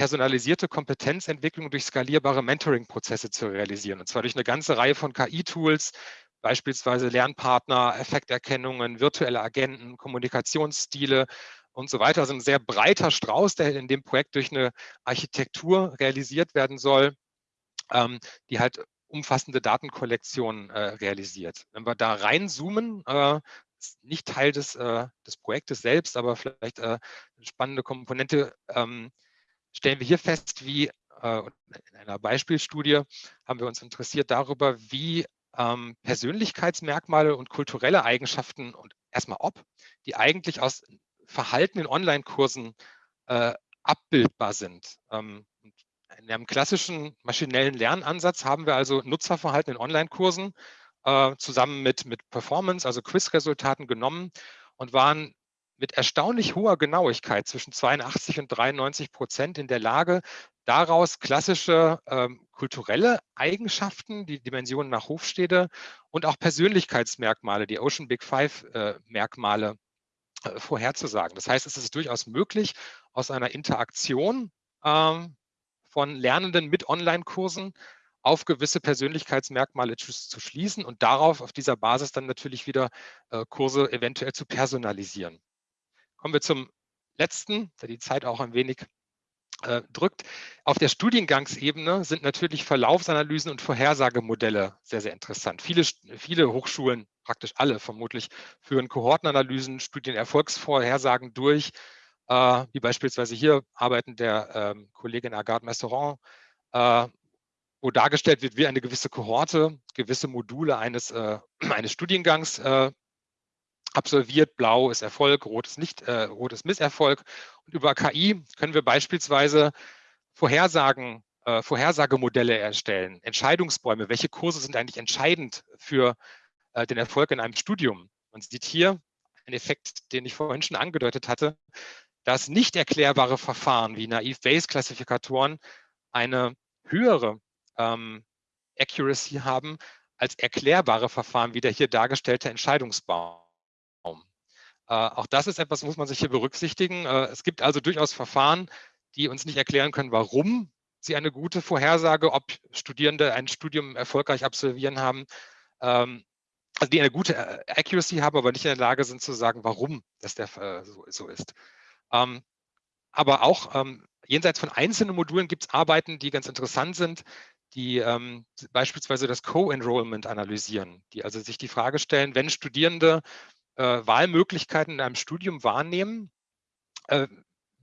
Speaker 2: personalisierte Kompetenzentwicklung durch skalierbare Mentoring-Prozesse zu realisieren. Und zwar durch eine ganze Reihe von KI-Tools, beispielsweise Lernpartner, Effekterkennungen, virtuelle Agenten, Kommunikationsstile und so weiter. Also ein sehr breiter Strauß, der in dem Projekt durch eine Architektur realisiert werden soll, ähm, die halt umfassende Datenkollektionen äh, realisiert. Wenn wir da reinzoomen, äh, ist nicht Teil des, äh, des Projektes selbst, aber vielleicht eine spannende Komponente, ähm, stellen wir hier fest, wie äh, in einer Beispielstudie haben wir uns interessiert darüber, wie ähm, Persönlichkeitsmerkmale und kulturelle Eigenschaften und erstmal ob, die eigentlich aus Verhalten in Online-Kursen äh, abbildbar sind. Ähm, in einem klassischen maschinellen Lernansatz haben wir also Nutzerverhalten in Online-Kursen äh, zusammen mit, mit Performance, also Quiz-Resultaten genommen und waren mit erstaunlich hoher Genauigkeit zwischen 82 und 93 Prozent in der Lage, daraus klassische ähm, kulturelle Eigenschaften, die Dimensionen nach Hofstede und auch Persönlichkeitsmerkmale, die Ocean Big Five äh, äh, vorherzusagen. Das heißt, es ist durchaus möglich, aus einer Interaktion ähm, von Lernenden mit Online-Kursen auf gewisse Persönlichkeitsmerkmale zu, zu, schließen und darauf, auf dieser Basis dann natürlich wieder äh, Kurse eventuell zu personalisieren. Kommen wir zum letzten, da die Zeit auch ein wenig äh, drückt. Auf der Studiengangsebene sind natürlich Verlaufsanalysen und Vorhersagemodelle sehr, sehr interessant. Viele, viele Hochschulen, praktisch alle vermutlich, führen Kohortenanalysen, Studienerfolgsvorhersagen durch, äh, wie beispielsweise hier arbeiten der ähm, Kollegin Agathe Messeron, äh, wo dargestellt wird, wie eine gewisse Kohorte, gewisse Module eines, äh, eines Studiengangs äh, absolviert. Blau ist Erfolg, rot ist, nicht, äh, rot ist Misserfolg. Und über KI können wir beispielsweise Vorhersagen, äh, Vorhersagemodelle erstellen, Entscheidungsbäume. Welche Kurse sind eigentlich entscheidend für äh, den Erfolg in einem Studium? Man sieht hier einen Effekt, den ich vorhin schon angedeutet hatte, dass nicht erklärbare Verfahren wie Naive-Bayes-Klassifikatoren eine höhere ähm, Accuracy haben als erklärbare Verfahren wie der hier dargestellte Entscheidungsbaum. Äh, auch das ist etwas, muss man sich hier berücksichtigen. Äh, es gibt also durchaus Verfahren, die uns nicht erklären können, warum sie eine gute Vorhersage, ob Studierende ein Studium erfolgreich absolvieren haben, ähm, also die eine gute äh, Accuracy haben, aber nicht in der Lage sind zu sagen, warum das der, so, ist. Ähm, aber auch ähm, jenseits von einzelnen Modulen gibt es Arbeiten, die ganz interessant sind, die beispielsweise das Co-Enrollment analysieren, die also sich die Frage stellen, wenn Studierende Wahlmöglichkeiten in einem Studium wahrnehmen, äh,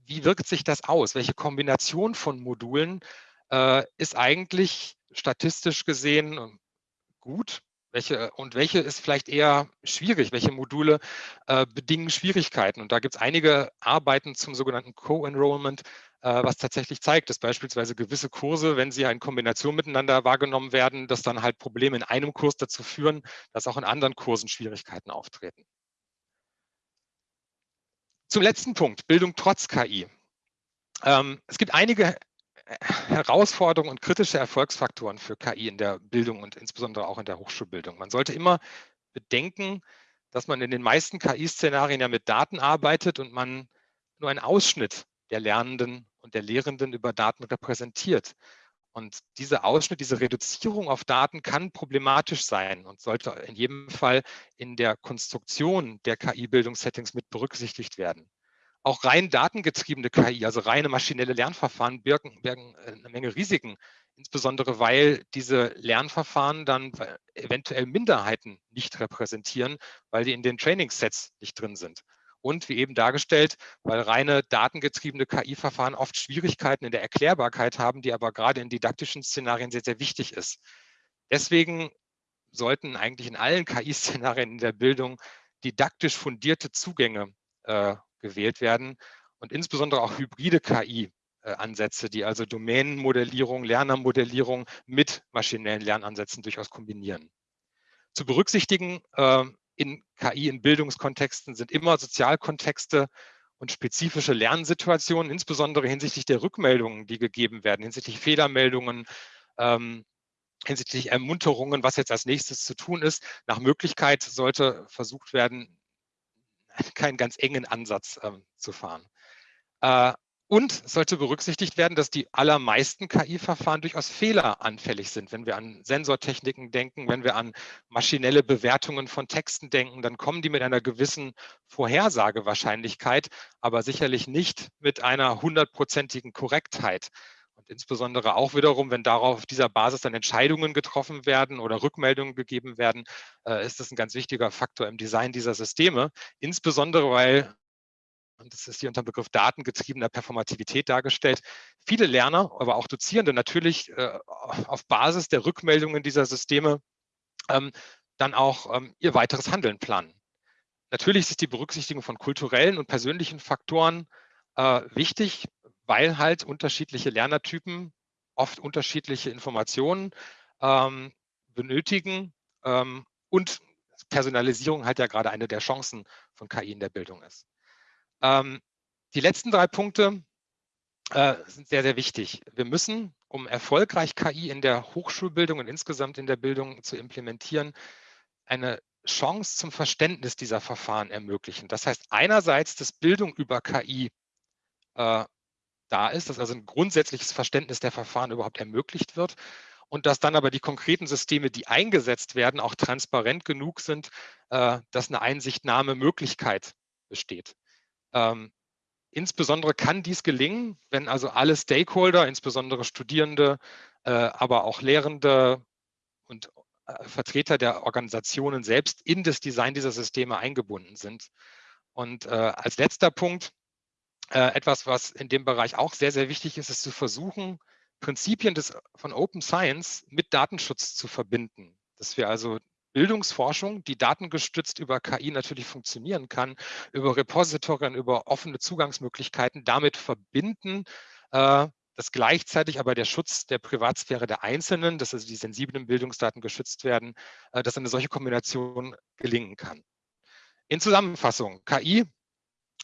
Speaker 2: wie wirkt sich das aus? Welche Kombination von Modulen äh, ist eigentlich statistisch gesehen ähm, gut? Welche, und welche ist vielleicht eher schwierig? Welche Module äh, bedingen Schwierigkeiten? Und da gibt es einige Arbeiten zum sogenannten Co-Enrollment, äh, was tatsächlich zeigt, dass beispielsweise gewisse Kurse, wenn sie in Kombination miteinander wahrgenommen werden, dass dann halt Probleme in einem Kurs dazu führen, dass auch in anderen Kursen Schwierigkeiten auftreten. Zum letzten Punkt, Bildung trotz KI. Ähm, es gibt einige Herausforderungen und kritische Erfolgsfaktoren für KI in der Bildung und insbesondere auch in der Hochschulbildung. Man sollte immer bedenken, dass man in den meisten KI-Szenarien ja mit Daten arbeitet und man nur einen Ausschnitt der Lernenden und der Lehrenden über Daten repräsentiert. Und dieser Ausschnitt, diese Reduzierung auf Daten kann problematisch sein und sollte in jedem Fall in der Konstruktion der KI-Bildungssettings mit berücksichtigt werden. Auch rein datengetriebene KI, also reine maschinelle Lernverfahren, birgen, birgen äh, eine Menge Risiken, insbesondere weil diese Lernverfahren dann eventuell Minderheiten nicht repräsentieren, weil die in den Trainingssets nicht drin sind. Und wie eben dargestellt, weil reine datengetriebene KI-Verfahren oft Schwierigkeiten in der Erklärbarkeit haben, die aber gerade in didaktischen Szenarien sehr, sehr wichtig ist. Deswegen sollten eigentlich in allen KI-Szenarien in der Bildung didaktisch fundierte Zugänge äh, gewählt werden und insbesondere auch hybride KI-Ansätze, äh, die also Domänenmodellierung, Lernermodellierung mit maschinellen Lernansätzen durchaus kombinieren. Zu berücksichtigen äh, in KI in Bildungskontexten sind immer Sozialkontexte und spezifische Lernsituationen, insbesondere hinsichtlich der Rückmeldungen, die gegeben werden, hinsichtlich Fehlermeldungen, ähm, hinsichtlich Ermunterungen, was jetzt als nächstes zu tun ist. Nach Möglichkeit sollte versucht werden, keinen ganz engen Ansatz ähm, zu fahren. Äh, Und sollte berücksichtigt werden, dass die allermeisten KI-Verfahren durchaus fehleranfällig sind. Wenn wir an Sensortechniken denken, wenn wir an maschinelle Bewertungen von Texten denken, dann kommen die mit einer gewissen Vorhersagewahrscheinlichkeit, aber sicherlich nicht mit einer hundertprozentigen Korrektheit. Und insbesondere auch wiederum, wenn darauf dieser Basis dann Entscheidungen getroffen werden oder Rückmeldungen gegeben werden, äh, ist das ein ganz wichtiger Faktor im Design dieser Systeme. Insbesondere, weil und das ist hier unter dem Begriff datengetriebener Performativität dargestellt, viele Lerner, aber auch Dozierende natürlich äh, auf Basis der Rückmeldungen dieser Systeme ähm, dann auch ähm, ihr weiteres Handeln planen. Natürlich ist die Berücksichtigung von kulturellen und persönlichen Faktoren äh, wichtig, weil halt unterschiedliche Lernertypen oft unterschiedliche Informationen ähm, benötigen ähm, und Personalisierung halt ja gerade eine der Chancen von KI in der Bildung ist. Ähm, die letzten drei Punkte äh, sind sehr, sehr wichtig. Wir müssen, um erfolgreich KI in der Hochschulbildung und insgesamt in der Bildung zu implementieren, eine Chance zum Verständnis dieser Verfahren ermöglichen. Das heißt einerseits, dass Bildung über KI äh, da ist, dass also ein grundsätzliches Verständnis der Verfahren überhaupt ermöglicht wird und dass dann aber die konkreten Systeme, die eingesetzt werden, auch transparent genug sind, äh, dass eine Einsichtnahmemöglichkeit besteht. Ähm, insbesondere kann dies gelingen, wenn also alle Stakeholder, insbesondere Studierende, äh, aber auch Lehrende und äh, Vertreter der Organisationen selbst in das Design dieser Systeme eingebunden sind. Und äh, als letzter Punkt, äh, etwas, was in dem Bereich auch sehr, sehr wichtig ist, ist zu versuchen, Prinzipien des, von Open Science mit Datenschutz zu verbinden. Dass wir also Bildungsforschung, die datengestützt über KI natürlich funktionieren kann, über Repositorien, über offene Zugangsmöglichkeiten damit verbinden, äh, dass gleichzeitig aber der Schutz der Privatsphäre der Einzelnen, dass also die sensiblen Bildungsdaten geschützt werden, äh, dass eine solche Kombination gelingen kann. In Zusammenfassung, KI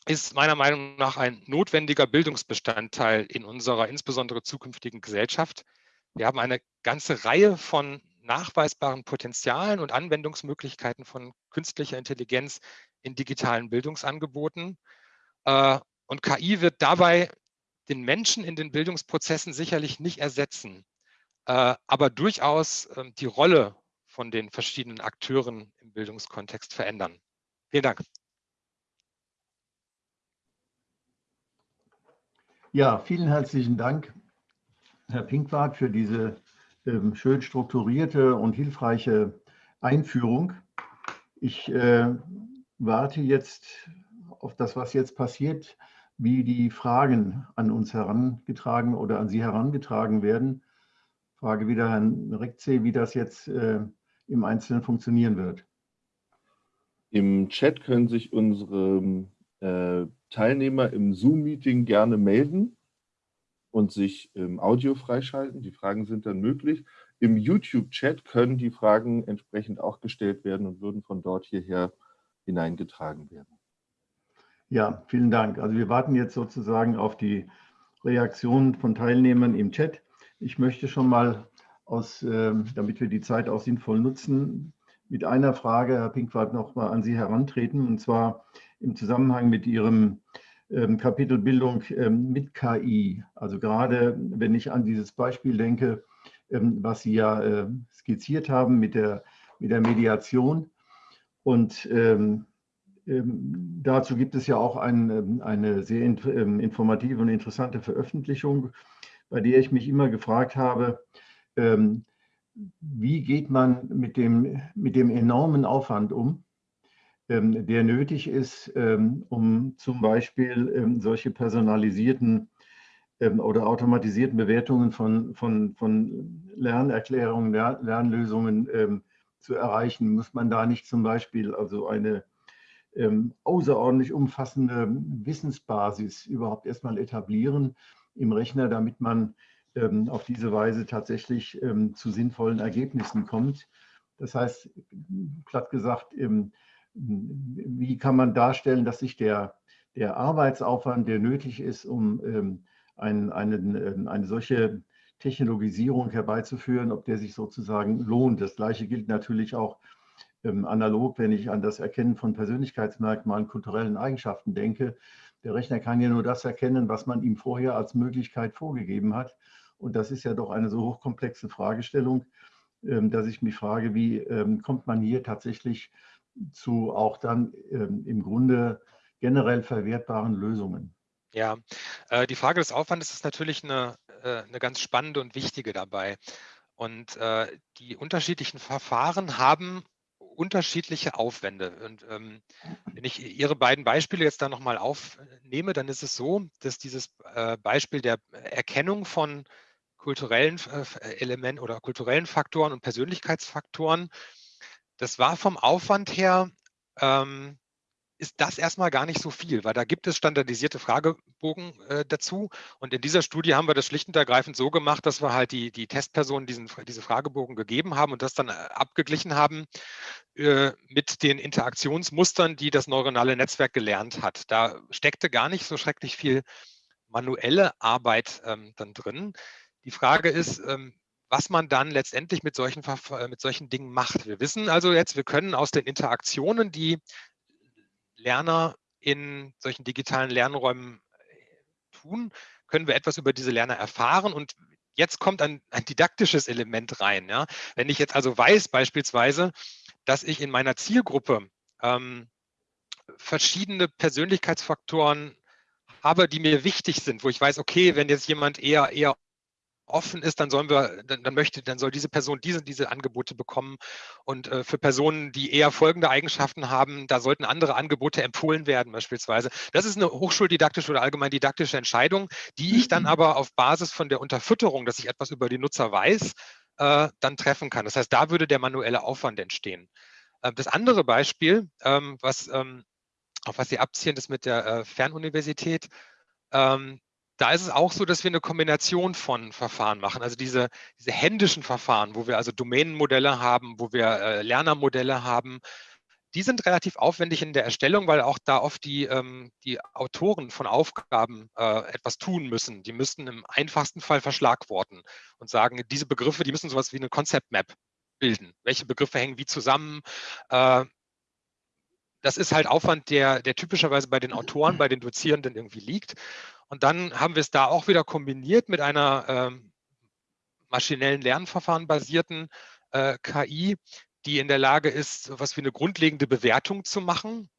Speaker 2: ist meiner Meinung nach ein notwendiger Bildungsbestandteil in unserer insbesondere zukünftigen Gesellschaft. Wir haben eine ganze Reihe von nachweisbaren Potenzialen und Anwendungsmöglichkeiten von künstlicher Intelligenz in digitalen Bildungsangeboten. Äh, und KI wird dabei den Menschen in den Bildungsprozessen sicherlich nicht ersetzen, äh, aber durchaus ähm, die Rolle von den verschiedenen Akteuren im Bildungskontext verändern. Vielen Dank.
Speaker 1: Ja, vielen herzlichen Dank, Herr Pinkwart, für diese ähm, schön strukturierte und hilfreiche Einführung. Ich äh, warte jetzt auf das, was jetzt passiert, wie die Fragen an uns herangetragen oder an Sie herangetragen werden. Frage wieder Herrn Rekze, wie das jetzt äh, im Einzelnen funktionieren wird.
Speaker 3: Im Chat können sich unsere äh, Teilnehmer im Zoom-Meeting gerne melden und sich im Audio freischalten. Die Fragen sind dann möglich. Im YouTube-Chat können die Fragen entsprechend auch gestellt werden und würden von dort hierher hineingetragen werden.
Speaker 1: Ja, vielen Dank. Also wir warten jetzt sozusagen auf die Reaktionen von Teilnehmern im Chat. Ich möchte schon mal, aus, äh, damit wir die Zeit auch sinnvoll nutzen, mit einer Frage, Herr Pinkwart, noch mal an Sie herantreten, und zwar im Zusammenhang mit Ihrem ähm, Kapitel Bildung ähm, mit KI. Also gerade wenn ich an dieses Beispiel denke, ähm, was Sie ja äh, skizziert haben mit der, mit der Mediation. Und ähm, ähm, dazu gibt es ja auch ein, eine sehr ähm, informative und interessante Veröffentlichung, bei der ich mich immer gefragt habe, wie geht man mit dem, mit dem enormen Aufwand um, ähm, der nötig ist, ähm, um zum Beispiel ähm, solche personalisierten oder automatisierten Bewertungen von, von, von Lernerklärungen, Lernlösungen zu erreichen, muss man da nicht zum Beispiel also eine außerordentlich umfassende Wissensbasis überhaupt erstmal etablieren im Rechner, damit man auf diese Weise tatsächlich zu sinnvollen Ergebnissen kommt. Das heißt, platt gesagt, wie kann man darstellen, dass sich der, der Arbeitsaufwand, der nötig ist, um ähm, ein, einen, ähm, eine solche Technologisierung herbeizuführen, ob der sich sozusagen lohnt. Das Gleiche gilt natürlich auch ähm, analog, wenn ich an das Erkennen von Persönlichkeitsmerkmalen, kulturellen Eigenschaften denke. Der Rechner kann ja nur das erkennen, was man ihm vorher als Möglichkeit vorgegeben hat. Und das ist ja doch eine so hochkomplexe Fragestellung, ähm, dass ich mich frage, wie ähm, kommt man hier tatsächlich zu auch dann ähm, im Grunde generell verwertbaren Lösungen?
Speaker 2: Ja, äh, die Frage des Aufwandes ist natürlich eine, äh, eine ganz spannende und wichtige dabei. Und äh, die unterschiedlichen Verfahren haben unterschiedliche Aufwände. Und ähm, wenn ich Ihre beiden Beispiele jetzt da nochmal aufnehme, dann ist es so, dass dieses äh, Beispiel der Erkennung von kulturellen äh, Elementen oder kulturellen Faktoren und Persönlichkeitsfaktoren, das war vom Aufwand her ähm, ist das erstmal gar nicht so viel, weil da gibt es standardisierte Fragebogen äh, dazu. Und in dieser Studie haben wir das schlicht und ergreifend so gemacht, dass wir halt die, die Testpersonen diesen, diese Fragebogen gegeben haben und das dann äh, abgeglichen haben äh, mit den Interaktionsmustern, die das neuronale Netzwerk gelernt hat. Da steckte gar nicht so schrecklich viel manuelle Arbeit ähm, dann drin. Die Frage ist, ähm, was man dann letztendlich mit solchen, äh, mit solchen Dingen macht. Wir wissen also jetzt, wir können aus den Interaktionen, die Lerner in solchen digitalen Lernräumen äh, tun, können wir etwas über diese Lerner erfahren und jetzt kommt ein, ein didaktisches Element rein. Ja? Wenn ich jetzt also weiß beispielsweise, dass ich in meiner Zielgruppe ähm, verschiedene Persönlichkeitsfaktoren habe, die mir wichtig sind, wo ich weiß, okay, wenn jetzt jemand eher, eher offen ist, dann sollen wir, dann, dann, möchte, dann soll diese Person diese, diese Angebote bekommen. Und äh, für Personen, die eher folgende Eigenschaften haben, da sollten andere Angebote empfohlen werden, beispielsweise. Das ist eine hochschuldidaktische oder allgemein didaktische Entscheidung, die ich dann mhm. aber auf Basis von der Unterfütterung, dass ich etwas über die Nutzer weiß, äh, dann treffen kann. Das heißt, da würde der manuelle Aufwand entstehen. Äh, das andere Beispiel, ähm, was, ähm, auf was Sie abziehen, ist mit der äh, Fernuniversität. Ähm, da ist es auch so, dass wir eine Kombination von Verfahren machen. Also diese, diese händischen Verfahren, wo wir also Domänenmodelle haben, wo wir äh, Lernermodelle haben, die sind relativ aufwendig in der Erstellung, weil auch da oft die, ähm, die Autoren von Aufgaben äh, etwas tun müssen. Die müssten im einfachsten Fall verschlagworten und sagen, diese Begriffe, die müssen sowas wie eine Concept Map bilden. Welche Begriffe hängen wie zusammen? Äh, das ist halt Aufwand, der, der typischerweise bei den Autoren, bei den Dozierenden irgendwie liegt. Und dann haben wir es da auch wieder kombiniert mit einer ähm, maschinellen Lernverfahren basierten äh, KI, die in der Lage ist, was wie eine grundlegende Bewertung zu machen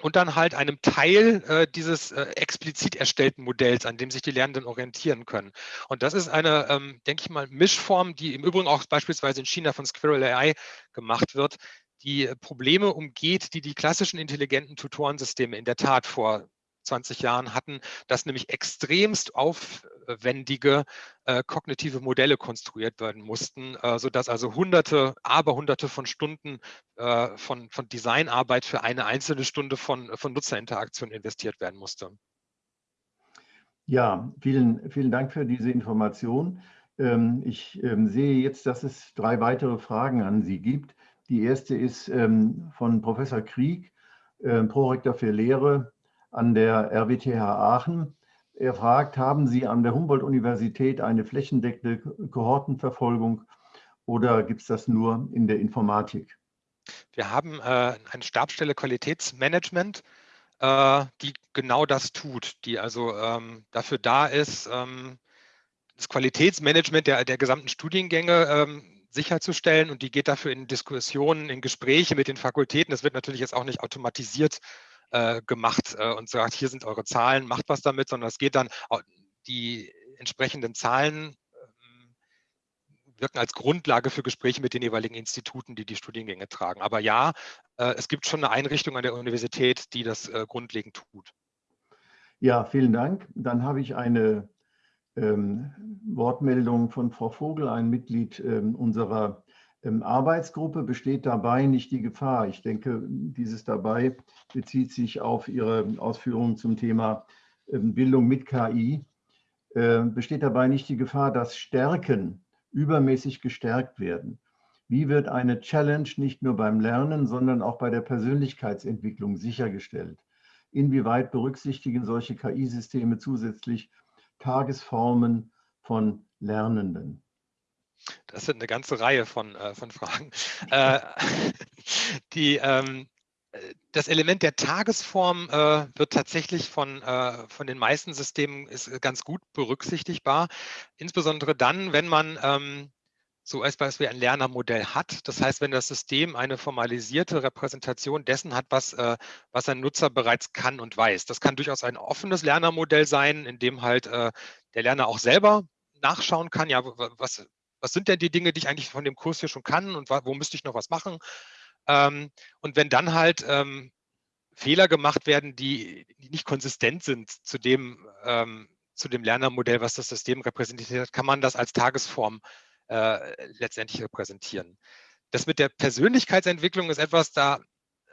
Speaker 2: und dann halt einem Teil äh, dieses äh, explizit erstellten Modells, an dem sich die Lernenden orientieren können. Und das ist eine, ähm, denke ich mal, Mischform, die im Übrigen auch beispielsweise in China von Squirrel AI gemacht wird, die Probleme umgeht, die die klassischen intelligenten Tutorensysteme in der Tat vor 20 Jahren hatten, dass nämlich extremst aufwendige äh, kognitive Modelle konstruiert werden mussten, äh, sodass also hunderte, aber hunderte von Stunden äh, von, von Designarbeit für eine einzelne Stunde von, von Nutzerinteraktion investiert werden musste.
Speaker 1: Ja, vielen, vielen Dank für diese Information. Ähm, ich ähm, sehe jetzt, dass es drei weitere Fragen an Sie gibt. Die erste ist ähm, von Professor Krieg, äh, Prorektor für Lehre an der RWTH Aachen. Er fragt, haben Sie an der Humboldt-Universität eine flächendeckende Kohortenverfolgung oder gibt es das nur in der Informatik?
Speaker 2: Wir haben äh, eine Stabsstelle Qualitätsmanagement, äh, die genau das tut, die also ähm, dafür da ist, ähm, das Qualitätsmanagement der, der gesamten Studiengänge ähm, sicherzustellen und die geht dafür in Diskussionen, in Gespräche mit den Fakultäten. Das wird natürlich jetzt auch nicht automatisiert äh, gemacht äh, und sagt, hier sind eure Zahlen, macht was damit, sondern es geht dann, die entsprechenden Zahlen ähm, wirken als Grundlage für Gespräche mit den jeweiligen Instituten, die die Studiengänge tragen. Aber ja, äh, es gibt schon eine Einrichtung an der Universität, die das äh, grundlegend tut.
Speaker 1: Ja, vielen Dank. Dann habe ich eine Wortmeldung von Frau Vogel, ein Mitglied ähm, unserer ähm, Arbeitsgruppe besteht dabei nicht die Gefahr. Ich denke, dieses dabei bezieht sich auf Ihre Ausführungen zum Thema ähm, Bildung mit KI. Äh, besteht dabei nicht die Gefahr, dass Stärken übermäßig gestärkt werden? Wie wird eine Challenge nicht nur beim Lernen, sondern auch bei der Persönlichkeitsentwicklung sichergestellt? Inwieweit berücksichtigen solche KI-Systeme zusätzlich Tagesformen von Lernenden?
Speaker 2: Das sind eine ganze Reihe von, äh, von Fragen. Äh, die, ähm, das Element der Tagesform äh, wird tatsächlich von, äh, von den meisten Systemen ist ganz gut berücksichtigbar. Insbesondere dann, wenn man ähm, so als Beispiel ein Lernermodell hat. Das heißt, wenn das System eine formalisierte Repräsentation dessen hat, was, äh, was ein Nutzer bereits kann und weiß. Das kann durchaus ein offenes Lernermodell sein, in dem halt äh, der Lerner auch selber nachschauen kann, ja, was, was sind denn die Dinge, die ich eigentlich von dem Kurs hier schon kann und wo müsste ich noch was machen? Ähm, und wenn dann halt ähm, Fehler gemacht werden, die, die, nicht konsistent sind zu dem, ähm, zu dem Lernermodell, was das System repräsentiert, kann man das als Tagesform äh, letztendlich repräsentieren. Das mit der Persönlichkeitsentwicklung ist etwas, da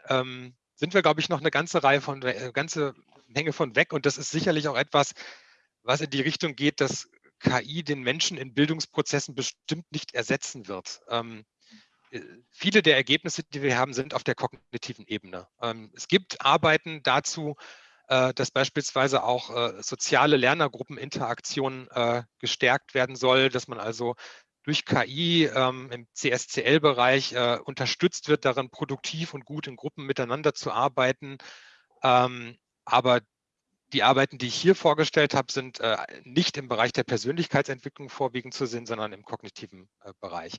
Speaker 2: ähm, sind wir, glaube ich, noch eine ganze Reihe von, eine äh, ganze Menge von weg und das ist sicherlich auch etwas, was in die Richtung geht, dass KI den Menschen in Bildungsprozessen bestimmt nicht ersetzen wird. Ähm, äh, viele der Ergebnisse, die wir haben, sind auf der kognitiven Ebene. Ähm, es gibt Arbeiten dazu, äh, dass beispielsweise auch äh, soziale Lernergruppeninteraktion äh, gestärkt werden soll, dass man also durch KI ähm, im CSCL-Bereich äh, unterstützt wird, darin produktiv und gut in Gruppen miteinander zu arbeiten. Ähm, aber die Arbeiten, die ich hier vorgestellt habe, sind äh, nicht im Bereich der Persönlichkeitsentwicklung vorwiegend zu sehen, sondern im kognitiven äh, Bereich.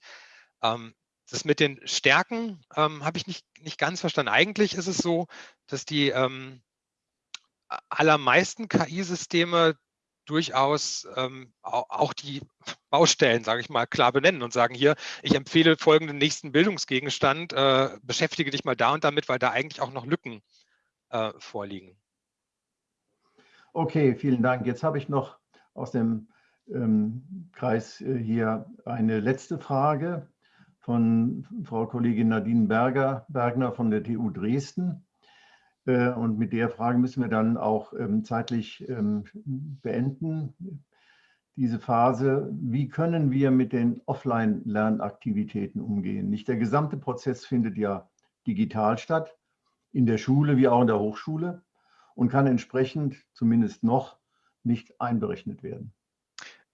Speaker 2: Ähm, das mit den Stärken ähm, habe ich nicht, nicht ganz verstanden. Eigentlich ist es so, dass die ähm, allermeisten KI-Systeme durchaus ähm, auch die Baustellen, sage ich mal, klar benennen und sagen hier, ich empfehle folgenden nächsten Bildungsgegenstand, äh, beschäftige dich mal da und damit, weil da eigentlich auch noch Lücken äh, vorliegen.
Speaker 1: Okay, vielen Dank. Jetzt habe ich noch aus dem ähm, Kreis äh, hier eine letzte Frage von Frau Kollegin Nadine Berger, Bergner von der TU Dresden. Äh, und mit der Frage müssen wir dann auch ähm, zeitlich ähm, beenden, diese Phase. Wie können wir mit den Offline-Lernaktivitäten umgehen? Nicht der gesamte Prozess findet ja digital statt, in der Schule wie auch in der Hochschule und kann entsprechend zumindest noch nicht einberechnet werden.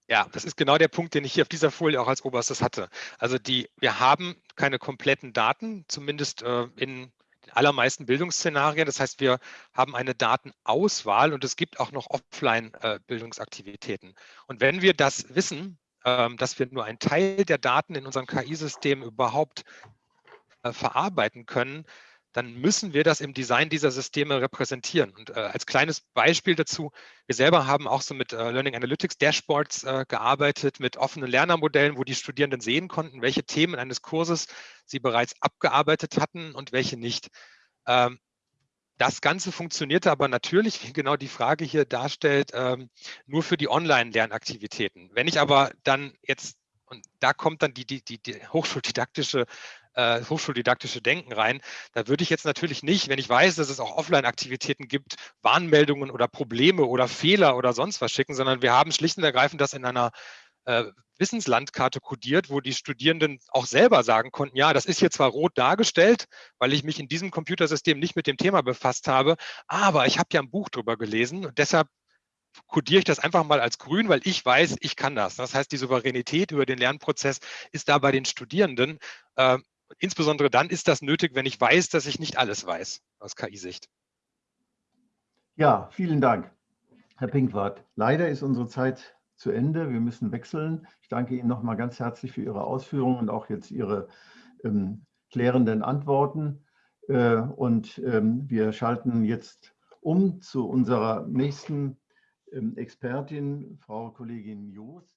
Speaker 2: Ja, das ist genau der Punkt, den ich hier auf dieser Folie auch als oberstes hatte. Also die, wir haben keine kompletten Daten, zumindest äh, in allermeisten Bildungsszenarien. Das heißt, wir haben eine Datenauswahl und es gibt auch noch Offline-Bildungsaktivitäten. Äh, und wenn wir das wissen, äh, dass wir nur einen Teil der Daten in unserem KI-System überhaupt äh, verarbeiten können, dann müssen wir das im Design dieser Systeme repräsentieren. Und äh, als kleines Beispiel dazu, wir selber haben auch so mit äh, Learning Analytics Dashboards äh, gearbeitet, mit offenen Lernermodellen, wo die Studierenden sehen konnten, welche Themen eines Kurses sie bereits abgearbeitet hatten und welche nicht. Ähm, das Ganze funktionierte aber natürlich, wie genau die Frage hier darstellt, ähm, nur für die Online-Lernaktivitäten. Wenn ich aber dann jetzt und da kommt dann die, die, die, die hochschuldidaktische äh, hochschuldidaktische Denken rein. Da würde ich jetzt natürlich nicht, wenn ich weiß, dass es auch Offline-Aktivitäten gibt, Warnmeldungen oder Probleme oder Fehler oder sonst was schicken, sondern wir haben schlicht und ergreifend das in einer äh, Wissenslandkarte kodiert, wo die Studierenden auch selber sagen konnten, ja, das ist hier zwar rot dargestellt, weil ich mich in diesem Computersystem nicht mit dem Thema befasst habe, aber ich habe ja ein Buch drüber gelesen und deshalb kodiere ich das einfach mal als grün, weil ich weiß, ich kann das. Das heißt, die Souveränität über den Lernprozess ist da bei den Studierenden. Äh, insbesondere dann ist das nötig, wenn ich weiß, dass ich nicht alles weiß aus KI-Sicht.
Speaker 1: Ja, vielen Dank, Herr Pinkwart. Leider ist unsere Zeit zu Ende. Wir müssen wechseln. Ich danke Ihnen nochmal ganz herzlich für Ihre Ausführungen und auch jetzt Ihre ähm, klärenden Antworten. Äh, und ähm, wir schalten jetzt um zu unserer nächsten ähm, Expertin, Frau Kollegin Joos.